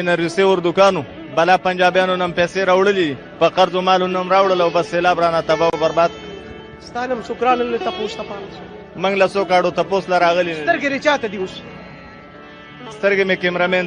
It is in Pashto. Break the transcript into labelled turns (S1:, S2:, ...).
S1: انرژي اردوکانو بلا پنجابیانو نن پیسې راوړلې په قرض او مالو نن راوړل او بس سیلاب رانه تباہ او برباد
S2: ستانم سکران له تپوس ته پام
S1: منګ له سو کاډو تپوس لراغلی سترګې چاته دی اوس سترګې مې کیمرامن